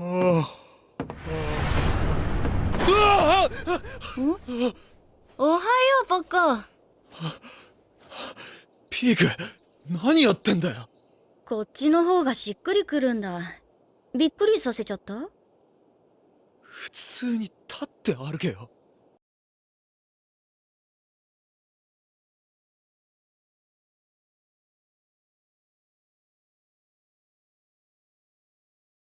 おはようポッコ。ピーク何やってんだよ。こっちの方がしっくりくるんだ。びっくりさせちゃった？普通に立って歩けよ。